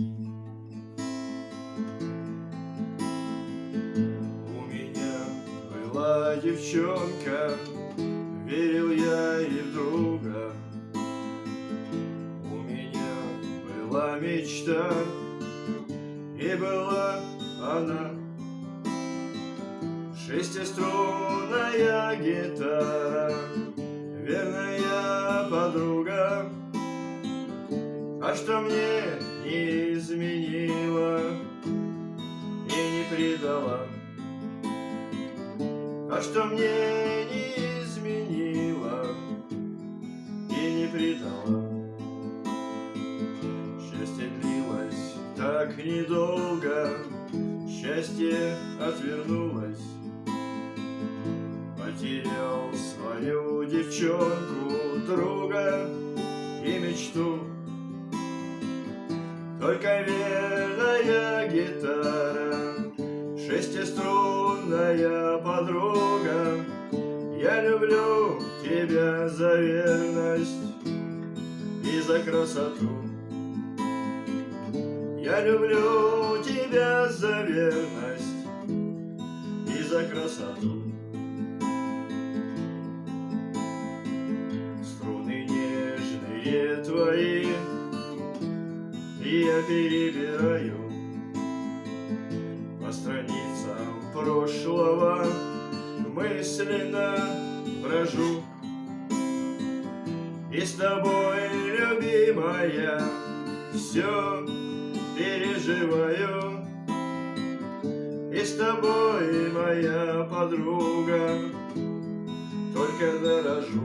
У меня была девчонка, верил я и в друга. У меня была мечта, и была она Шестиструнная гитара, верная подруга, А что мне Что мне не изменила и не предала. Счастье длилось так недолго, счастье отвернулось. Потерял свою девчонку, друга и мечту. Только верная гитара, шестиструнная подруга. Я люблю тебя за верность и за красоту. Я люблю тебя за верность и за красоту. Струны нежные твои я перебираю По страницам прошлого мысленно брожу И с тобой, любимая, все переживаю. И с тобой, моя подруга, только дорожу.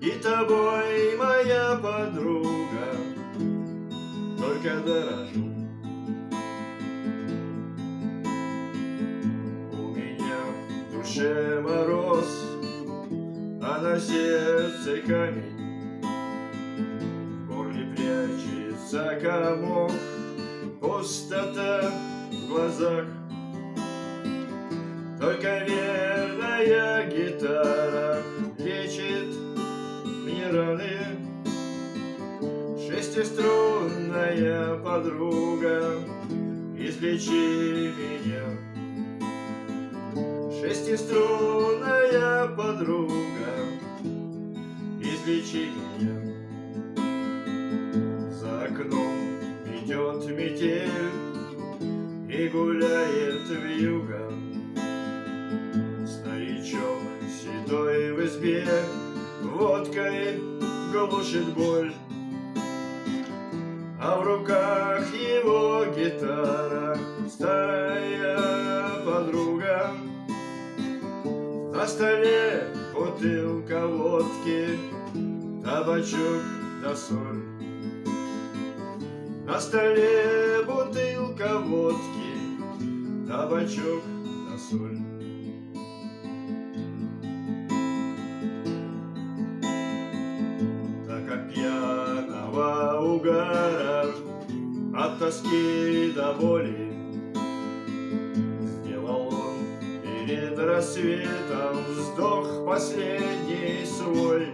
И тобой, моя подруга, только дорожу душе мороз, а на сердце камень. В горле прячется комок, пустота в глазах. Только верная гитара лечит мне раны. Шестиструнная подруга, излечи меня Шестиструнная подруга, излечи меня. За окном идет метель и гуляет вьюга. Старичок седой в избе водкой глушит боль. А в руках его гитара, старая подруга На столе бутылка водки, табачок да соль. На столе бутылка водки, табачок да соль. Так как пьяного угара От тоски до боли рассветом Вздох последний свой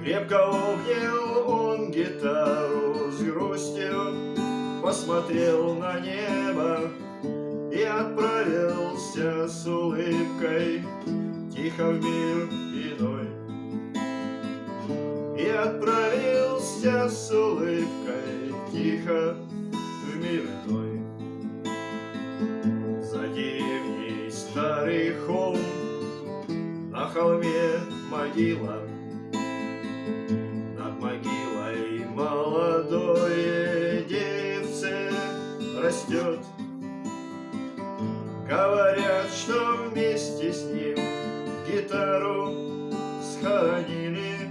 Крепко обнял он гитару с грустью Посмотрел на небо И отправился с улыбкой Тихо в мир иной и отправился с улыбкой тихо в мир иной. Холме могила, Над могилой молодое деревце растет. Говорят, что вместе с ним гитару схоронили,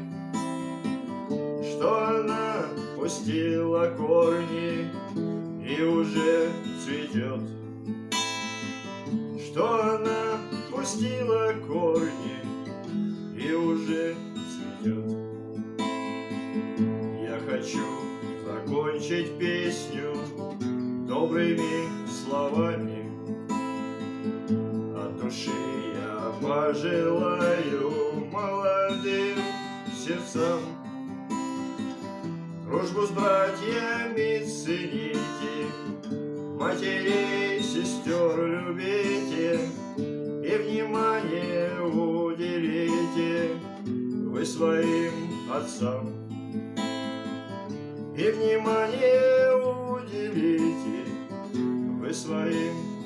что она пустила корни и уже цветет. Что она пустила корни уже цветет. Я хочу закончить песню добрыми словами. От души я пожелаю молодым сердцам Дружбу с братьями цените, Матерей, сестер любите Вы своим отцам. И внимание уделите Вы своим